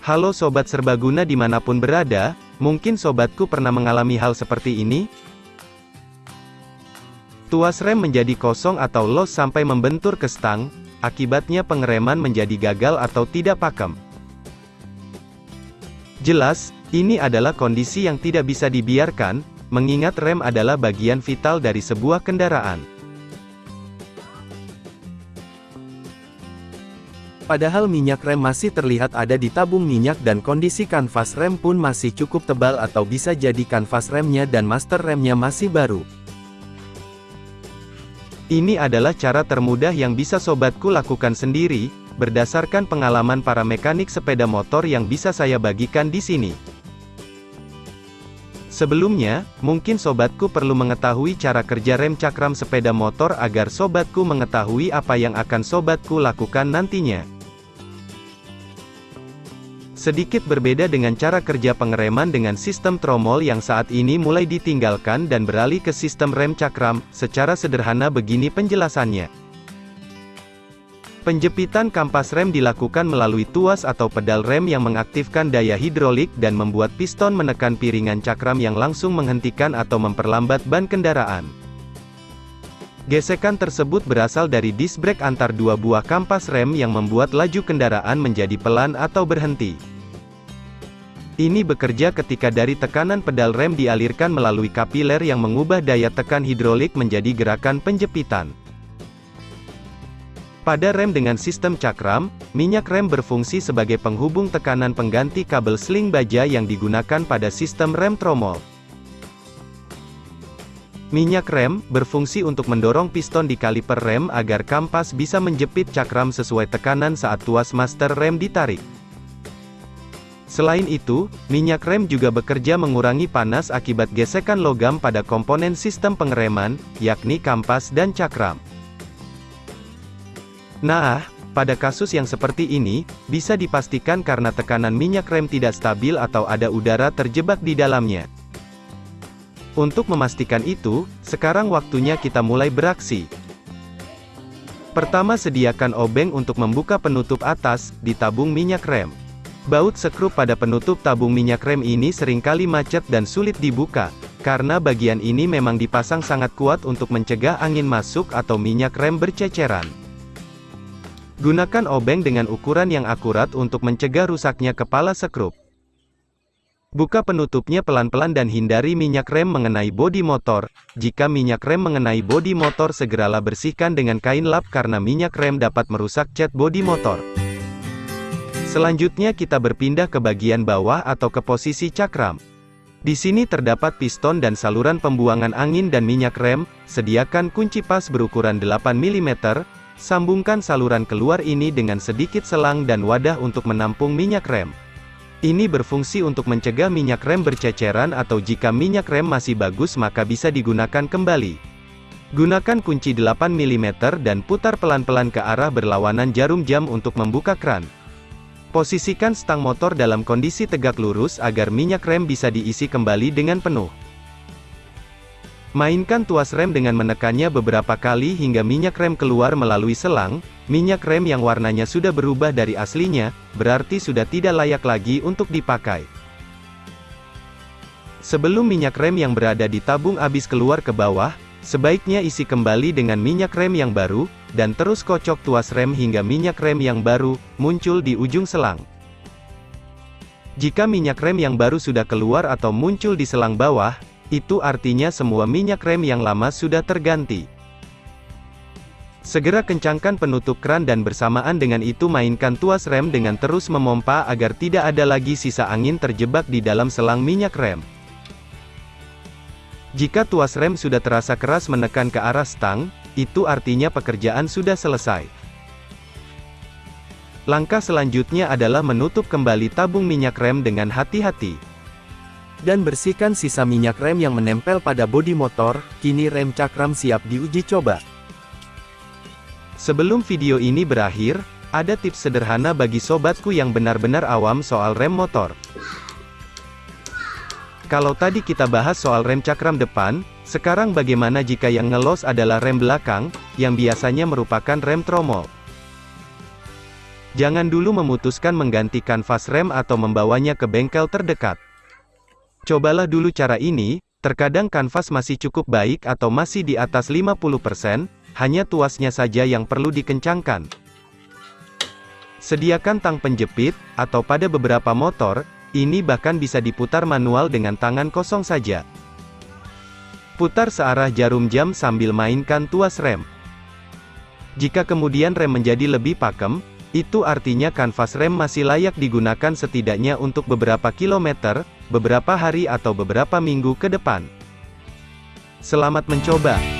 Halo Sobat Serbaguna di mana pun berada, mungkin sobatku pernah mengalami hal seperti ini? Tuas rem menjadi kosong atau los sampai membentur ke stang, akibatnya pengereman menjadi gagal atau tidak pakem. Jelas, ini adalah kondisi yang tidak bisa dibiarkan, mengingat rem adalah bagian vital dari sebuah kendaraan. Padahal minyak rem masih terlihat ada di tabung minyak dan kondisi kanvas rem pun masih cukup tebal atau bisa jadi kanvas remnya dan master remnya masih baru. Ini adalah cara termudah yang bisa sobatku lakukan sendiri, berdasarkan pengalaman para mekanik sepeda motor yang bisa saya bagikan di sini. Sebelumnya, mungkin sobatku perlu mengetahui cara kerja rem cakram sepeda motor agar sobatku mengetahui apa yang akan sobatku lakukan nantinya. Sedikit berbeda dengan cara kerja pengereman dengan sistem tromol yang saat ini mulai ditinggalkan dan beralih ke sistem rem cakram, secara sederhana begini penjelasannya. Penjepitan kampas rem dilakukan melalui tuas atau pedal rem yang mengaktifkan daya hidrolik dan membuat piston menekan piringan cakram yang langsung menghentikan atau memperlambat ban kendaraan. Gesekan tersebut berasal dari disc brake antar dua buah kampas rem yang membuat laju kendaraan menjadi pelan atau berhenti. Ini bekerja ketika dari tekanan pedal rem dialirkan melalui kapiler yang mengubah daya tekan hidrolik menjadi gerakan penjepitan. Pada rem dengan sistem cakram, minyak rem berfungsi sebagai penghubung tekanan pengganti kabel sling baja yang digunakan pada sistem rem tromol. Minyak rem, berfungsi untuk mendorong piston di kaliper rem agar kampas bisa menjepit cakram sesuai tekanan saat tuas master rem ditarik. Selain itu, minyak rem juga bekerja mengurangi panas akibat gesekan logam pada komponen sistem pengereman, yakni kampas dan cakram. Nah, pada kasus yang seperti ini, bisa dipastikan karena tekanan minyak rem tidak stabil atau ada udara terjebak di dalamnya. Untuk memastikan itu, sekarang waktunya kita mulai beraksi. Pertama sediakan obeng untuk membuka penutup atas, di tabung minyak rem. Baut sekrup pada penutup tabung minyak rem ini sering kali macet dan sulit dibuka, karena bagian ini memang dipasang sangat kuat untuk mencegah angin masuk atau minyak rem berceceran. Gunakan obeng dengan ukuran yang akurat untuk mencegah rusaknya kepala sekrup. Buka penutupnya pelan-pelan dan hindari minyak rem mengenai bodi motor. Jika minyak rem mengenai bodi motor segeralah bersihkan dengan kain lap karena minyak rem dapat merusak cat bodi motor. Selanjutnya kita berpindah ke bagian bawah atau ke posisi cakram. Di sini terdapat piston dan saluran pembuangan angin dan minyak rem, sediakan kunci pas berukuran 8 mm, sambungkan saluran keluar ini dengan sedikit selang dan wadah untuk menampung minyak rem. Ini berfungsi untuk mencegah minyak rem berceceran atau jika minyak rem masih bagus maka bisa digunakan kembali. Gunakan kunci 8 mm dan putar pelan-pelan ke arah berlawanan jarum jam untuk membuka kran. Posisikan stang motor dalam kondisi tegak lurus agar minyak rem bisa diisi kembali dengan penuh. Mainkan tuas rem dengan menekannya beberapa kali hingga minyak rem keluar melalui selang, minyak rem yang warnanya sudah berubah dari aslinya, berarti sudah tidak layak lagi untuk dipakai. Sebelum minyak rem yang berada di tabung habis keluar ke bawah, Sebaiknya isi kembali dengan minyak rem yang baru, dan terus kocok tuas rem hingga minyak rem yang baru, muncul di ujung selang. Jika minyak rem yang baru sudah keluar atau muncul di selang bawah, itu artinya semua minyak rem yang lama sudah terganti. Segera kencangkan penutup kran dan bersamaan dengan itu mainkan tuas rem dengan terus memompa agar tidak ada lagi sisa angin terjebak di dalam selang minyak rem. Jika tuas rem sudah terasa keras menekan ke arah stang, itu artinya pekerjaan sudah selesai. Langkah selanjutnya adalah menutup kembali tabung minyak rem dengan hati-hati. Dan bersihkan sisa minyak rem yang menempel pada bodi motor, kini rem cakram siap diuji coba. Sebelum video ini berakhir, ada tips sederhana bagi sobatku yang benar-benar awam soal rem motor. Kalau tadi kita bahas soal rem cakram depan, sekarang bagaimana jika yang ngelos adalah rem belakang, yang biasanya merupakan rem tromol. Jangan dulu memutuskan mengganti kanvas rem atau membawanya ke bengkel terdekat. Cobalah dulu cara ini, terkadang kanvas masih cukup baik atau masih di atas 50%, hanya tuasnya saja yang perlu dikencangkan. Sediakan tang penjepit, atau pada beberapa motor, ini bahkan bisa diputar manual dengan tangan kosong saja. Putar searah jarum jam sambil mainkan tuas rem. Jika kemudian rem menjadi lebih pakem, itu artinya kanvas rem masih layak digunakan setidaknya untuk beberapa kilometer, beberapa hari atau beberapa minggu ke depan. Selamat mencoba!